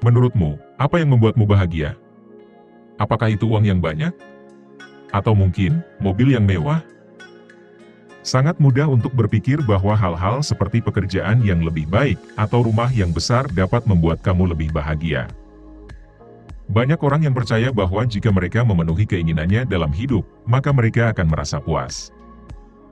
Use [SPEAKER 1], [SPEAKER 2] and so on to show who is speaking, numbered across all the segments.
[SPEAKER 1] Menurutmu, apa yang membuatmu bahagia? Apakah itu uang yang banyak? Atau mungkin, mobil yang mewah? Sangat mudah untuk berpikir bahwa hal-hal seperti pekerjaan yang lebih baik atau rumah yang besar dapat membuat kamu lebih bahagia. Banyak orang yang percaya bahwa jika mereka memenuhi keinginannya dalam hidup, maka mereka akan merasa puas.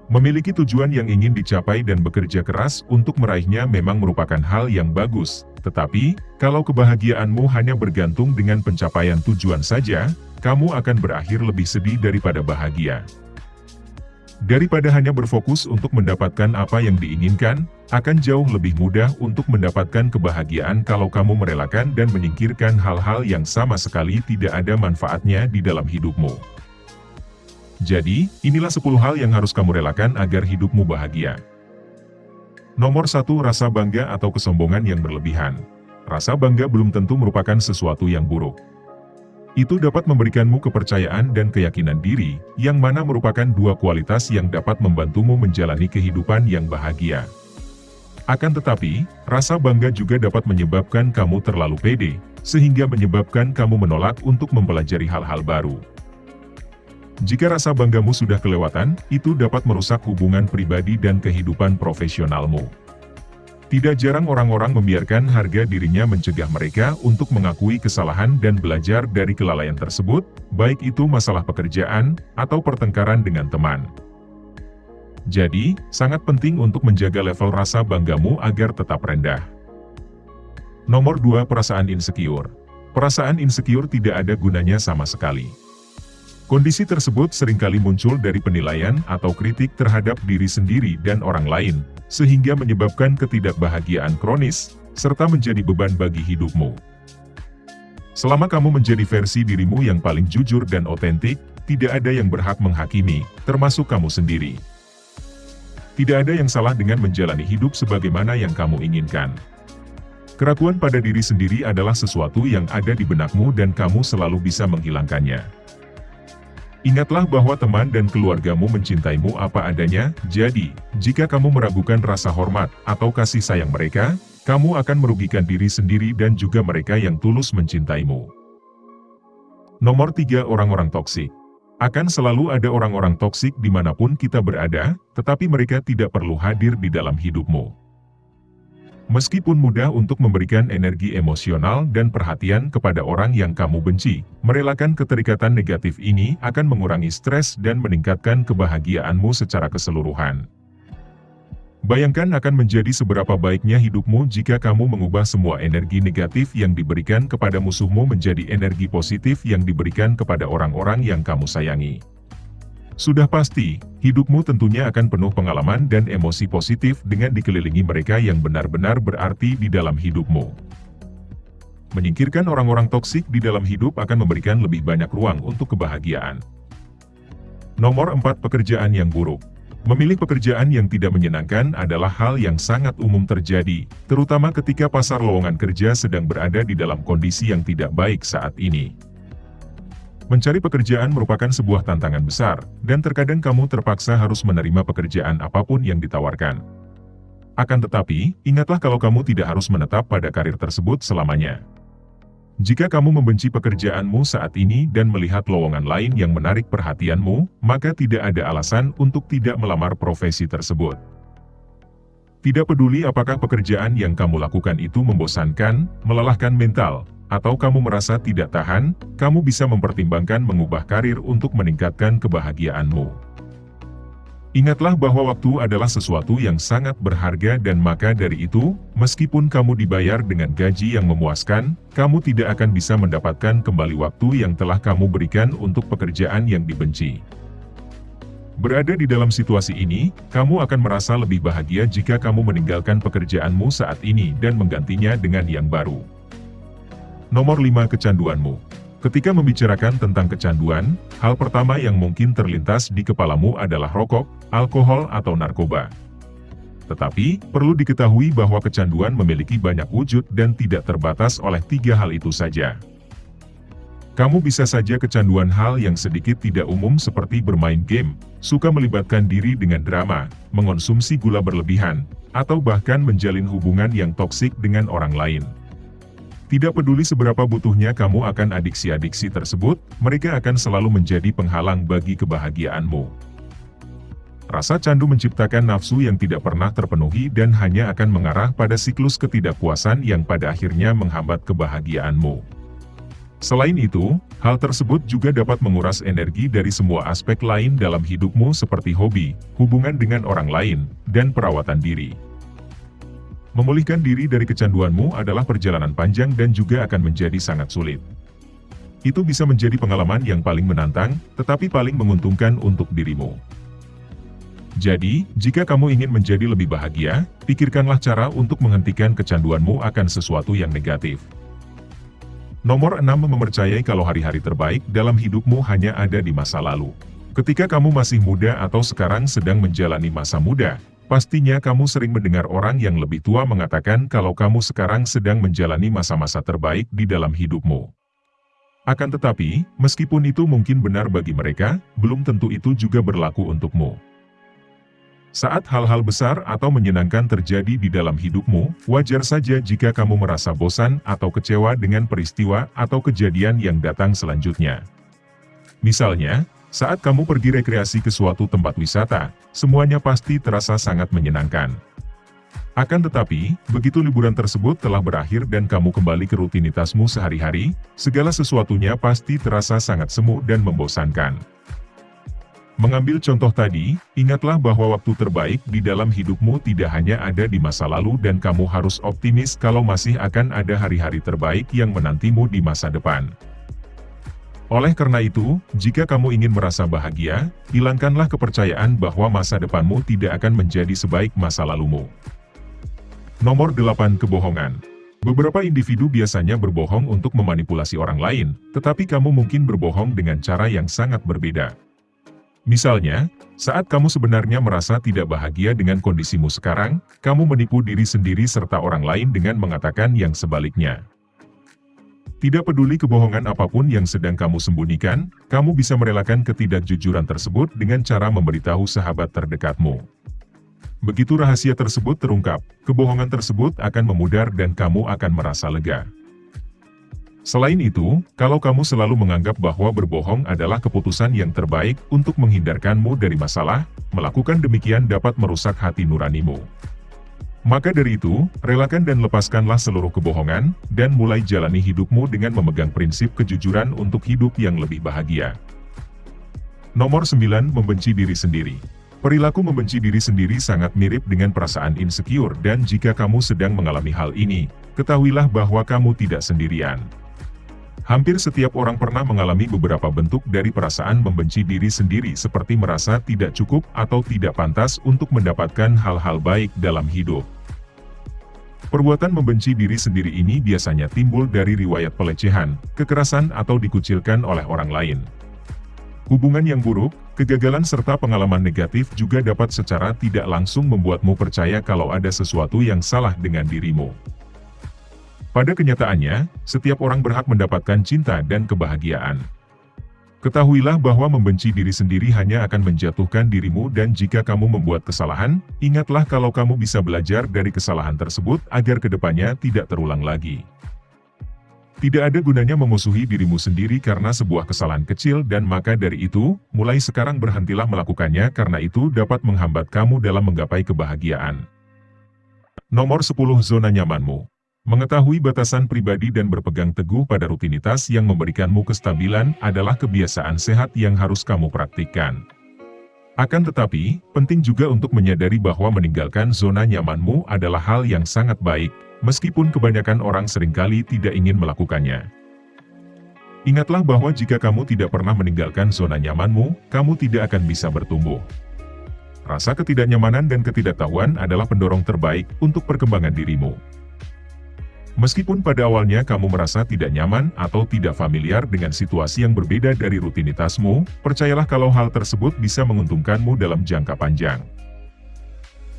[SPEAKER 1] Memiliki tujuan yang ingin dicapai dan bekerja keras untuk meraihnya memang merupakan hal yang bagus, tetapi, kalau kebahagiaanmu hanya bergantung dengan pencapaian tujuan saja, kamu akan berakhir lebih sedih daripada bahagia. Daripada hanya berfokus untuk mendapatkan apa yang diinginkan, akan jauh lebih mudah untuk mendapatkan kebahagiaan kalau kamu merelakan dan menyingkirkan hal-hal yang sama sekali tidak ada manfaatnya di dalam hidupmu. Jadi, inilah 10 hal yang harus kamu relakan agar hidupmu bahagia. Nomor 1 Rasa bangga atau kesombongan yang berlebihan. Rasa bangga belum tentu merupakan sesuatu yang buruk. Itu dapat memberikanmu kepercayaan dan keyakinan diri, yang mana merupakan dua kualitas yang dapat membantumu menjalani kehidupan yang bahagia. Akan tetapi, rasa bangga juga dapat menyebabkan kamu terlalu pede, sehingga menyebabkan kamu menolak untuk mempelajari hal-hal baru. Jika rasa banggamu sudah kelewatan, itu dapat merusak hubungan pribadi dan kehidupan profesionalmu. Tidak jarang orang-orang membiarkan harga dirinya mencegah mereka untuk mengakui kesalahan dan belajar dari kelalaian tersebut, baik itu masalah pekerjaan, atau pertengkaran dengan teman. Jadi, sangat penting untuk menjaga level rasa banggamu agar tetap rendah. Nomor 2 Perasaan Insecure Perasaan insecure tidak ada gunanya sama sekali. Kondisi tersebut sering kali muncul dari penilaian atau kritik terhadap diri sendiri dan orang lain, sehingga menyebabkan ketidakbahagiaan kronis, serta menjadi beban bagi hidupmu. Selama kamu menjadi versi dirimu yang paling jujur dan otentik, tidak ada yang berhak menghakimi, termasuk kamu sendiri. Tidak ada yang salah dengan menjalani hidup sebagaimana yang kamu inginkan. Keraguan pada diri sendiri adalah sesuatu yang ada di benakmu dan kamu selalu bisa menghilangkannya. Ingatlah bahwa teman dan keluargamu mencintaimu apa adanya, jadi, jika kamu meragukan rasa hormat atau kasih sayang mereka, kamu akan merugikan diri sendiri dan juga mereka yang tulus mencintaimu. Nomor 3 Orang-orang toksik Akan selalu ada orang-orang toksik di mana pun kita berada, tetapi mereka tidak perlu hadir di dalam hidupmu. Meskipun mudah untuk memberikan energi emosional dan perhatian kepada orang yang kamu benci, merelakan keterikatan negatif ini akan mengurangi stres dan meningkatkan kebahagiaanmu secara keseluruhan. Bayangkan akan menjadi seberapa baiknya hidupmu jika kamu mengubah semua energi negatif yang diberikan kepada musuhmu menjadi energi positif yang diberikan kepada orang-orang yang kamu sayangi. Sudah pasti, hidupmu tentunya akan penuh pengalaman dan emosi positif dengan dikelilingi mereka yang benar-benar berarti di dalam hidupmu. Menyingkirkan orang-orang toksik di dalam hidup akan memberikan lebih banyak ruang untuk kebahagiaan. Nomor 4 Pekerjaan yang buruk Memilih pekerjaan yang tidak menyenangkan adalah hal yang sangat umum terjadi, terutama ketika pasar lowongan kerja sedang berada di dalam kondisi yang tidak baik saat ini. Mencari pekerjaan merupakan sebuah tantangan besar, dan terkadang kamu terpaksa harus menerima pekerjaan apa pun yang ditawarkan. Akan tetapi, ingatlah kalau kamu tidak harus menetap pada karir tersebut selamanya. Jika kamu membenci pekerjaanmu saat ini dan melihat lowongan lain yang menarik perhatianmu, maka tidak ada alasan untuk tidak melamar profesi tersebut. Tidak peduli apakah pekerjaan yang kamu lakukan itu membosankan, melelahkan mental, atau kamu merasa tidak tahan, kamu bisa mempertimbangkan mengubah karir untuk meningkatkan kebahagiaanmu. Ingatlah bahwa waktu adalah sesuatu yang sangat berharga dan maka dari itu, meskipun kamu dibayar dengan gaji yang memuaskan, kamu tidak akan bisa mendapatkan kembali waktu yang telah kamu berikan untuk pekerjaan yang dibenci. Berada di dalam situasi ini, kamu akan merasa lebih bahagia jika kamu meninggalkan pekerjaanmu saat ini dan menggantinya dengan yang baru. Nomor 5 Kecanduanmu Ketika membicarakan tentang kecanduan, hal pertama yang mungkin terlintas di kepalamu adalah rokok, alkohol atau narkoba. Tetapi, perlu diketahui bahwa kecanduan memiliki banyak wujud dan tidak terbatas oleh tiga hal itu saja. Kamu bisa saja kecanduan hal yang sedikit tidak umum seperti bermain game, suka melibatkan diri dengan drama, mengonsumsi gula berlebihan, atau bahkan menjalin hubungan yang toksik dengan orang lain. Tidak peduli seberapa butuhnya kamu akan adiksi-adiksi tersebut, mereka akan selalu menjadi penghalang bagi kebahagiaanmu. Rasa candu menciptakan nafsu yang tidak pernah terpenuhi dan hanya akan mengarah pada siklus ketidakpuasan yang pada akhirnya menghambat kebahagiaanmu. Selain itu, hal tersebut juga dapat menguras energi dari semua aspek lain dalam hidupmu seperti hobi, hubungan dengan orang lain, dan perawatan diri. Memulihkan diri dari kecanduanmu adalah perjalanan panjang dan juga akan menjadi sangat sulit. Itu bisa menjadi pengalaman yang paling menantang, tetapi paling menguntungkan untuk dirimu. Jadi, jika kamu ingin menjadi lebih bahagia, pikirkanlah cara untuk menghentikan kecanduanmu akan sesuatu yang negatif. Nomor 6 mempercayai kalau hari-hari terbaik dalam hidupmu hanya ada di masa lalu. Ketika kamu masih muda atau sekarang sedang menjalani masa muda, Pastinya kamu sering mendengar orang yang lebih tua mengatakan kalau kamu sekarang sedang menjalani masa-masa terbaik di dalam hidupmu. Akan tetapi, meskipun itu mungkin benar bagi mereka, belum tentu itu juga berlaku untukmu. Saat hal-hal besar atau menyenangkan terjadi di dalam hidupmu, wajar saja jika kamu merasa bosan atau kecewa dengan peristiwa atau kejadian yang datang selanjutnya. Misalnya, saat kamu pergi rekreasi ke suatu tempat wisata, semuanya pasti terasa sangat menyenangkan. Akan tetapi, begitu liburan tersebut telah berakhir dan kamu kembali ke rutinitasmu sehari-hari, segala sesuatunya pasti terasa sangat semu dan membosankan. Mengambil contoh tadi, ingatlah bahwa waktu terbaik di dalam hidupmu tidak hanya ada di masa lalu dan kamu harus optimis kalau masih akan ada hari-hari terbaik yang menantimu di masa depan. Oleh karena itu, jika kamu ingin merasa bahagia, hilangkanlah kepercayaan bahwa masa depanmu tidak akan menjadi sebaik masa lalumu. Nomor 8 Kebohongan Beberapa individu biasanya berbohong untuk memanipulasi orang lain, tetapi kamu mungkin berbohong dengan cara yang sangat berbeda. Misalnya, saat kamu sebenarnya merasa tidak bahagia dengan kondisimu sekarang, kamu menipu diri sendiri serta orang lain dengan mengatakan yang sebaliknya. Tidak peduli kebohongan apa pun yang sedang kamu sembunyikan, kamu bisa merelakan ketidakjujuran tersebut dengan cara memberitahu sahabat terdekatmu. Begitu rahasia tersebut terungkap, kebohongan tersebut akan memudar dan kamu akan merasa lega. Selain itu, kalau kamu selalu menganggap bahwa berbohong adalah keputusan yang terbaik untuk menghindarkanmu dari masalah, melakukan demikian dapat merusak hati nuranimu. Maka dari itu, relakan dan lepaskanlah seluruh kebohongan, dan mulai jalani hidupmu dengan memegang prinsip kejujuran untuk hidup yang lebih bahagia. Nomor 9. Membenci diri sendiri. Perilaku membenci diri sendiri sangat mirip dengan perasaan insecure dan jika kamu sedang mengalami hal ini, ketahuilah bahwa kamu tidak sendirian. Hampir setiap orang pernah mengalami beberapa bentuk dari perasaan membenci diri sendiri seperti merasa tidak cukup atau tidak pantas untuk mendapatkan hal-hal baik dalam hidup. Perbuatan membenci diri sendiri ini biasanya timbul dari riwayat pelecehan, kekerasan atau dikucilkan oleh orang lain. Hubungan yang buruk, kegagalan serta pengalaman negatif juga dapat secara tidak langsung membuatmu percaya kalau ada sesuatu yang salah dengan dirimu. Pada kenyataannya, setiap orang berhak mendapatkan cinta dan kebahagiaan. Ketahuilah bahwa membenci diri sendiri hanya akan menjatuhkan dirimu dan jika kamu membuat kesalahan, ingatlah kalau kamu bisa belajar dari kesalahan tersebut agar ke depannya tidak terulang lagi. Tidak ada gunanya memusuhi dirimu sendiri karena sebuah kesalahan kecil dan maka dari itu, mulai sekarang berhentilah melakukannya karena itu dapat menghambat kamu dalam menggapai kebahagiaan. Nomor 10 Zona Nyamanmu Mengetahui batasan pribadi dan berpegang teguh pada rutinitas yang memberikanmu kestabilan adalah kebiasaan sehat yang harus kamu praktikkan. Akan tetapi, penting juga untuk menyadari bahwa meninggalkan zona nyamanmu adalah hal yang sangat baik, meskipun kebanyakan orang sering kali tidak ingin melakukannya. Ingatlah bahwa jika kamu tidak pernah meninggalkan zona nyamanmu, kamu tidak akan bisa bertumbuh. Rasa ketidaknyamanan dan ketidaktahuan adalah pendorong terbaik untuk perkembangan dirimu. Meskipun pada awalnya kamu merasa tidak nyaman atau tidak familiar dengan situasi yang berbeda dari rutinitasmu, percayalah kalau hal tersebut bisa menguntungkanmu dalam jangka panjang.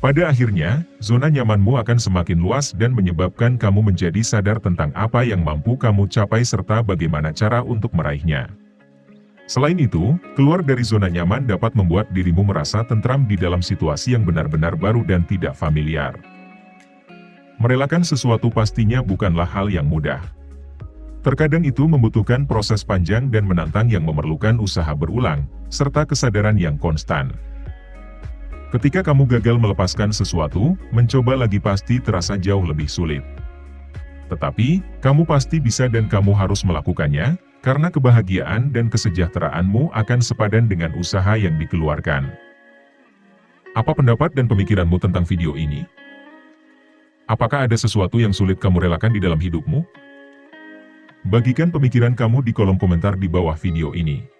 [SPEAKER 1] Pada akhirnya, zona nyamanmu akan semakin luas dan menyebabkan kamu menjadi sadar tentang apa yang mampu kamu capai serta bagaimana cara untuk meraihnya. Selain itu, keluar dari zona nyaman dapat membuat dirimu merasa tentram di dalam situasi yang benar-benar baru dan tidak familiar. Merelakan sesuatu pastinya bukanlah hal yang mudah. Terkadang itu membutuhkan proses panjang dan menantang yang memerlukan usaha berulang, serta kesadaran yang konstan. Ketika kamu gagal melepaskan sesuatu, mencoba lagi pasti terasa jauh lebih sulit. Tetapi, kamu pasti bisa dan kamu harus melakukannya, karena kebahagiaan dan kesejahteraanmu akan sepadan dengan usaha yang dikeluarkan. Apa pendapat dan pemikiranmu tentang video ini? Apakah ada sesuatu yang sulit kamu relakan di dalam hidupmu? Bagikan pemikiran kamu di kolom komentar di bawah video ini.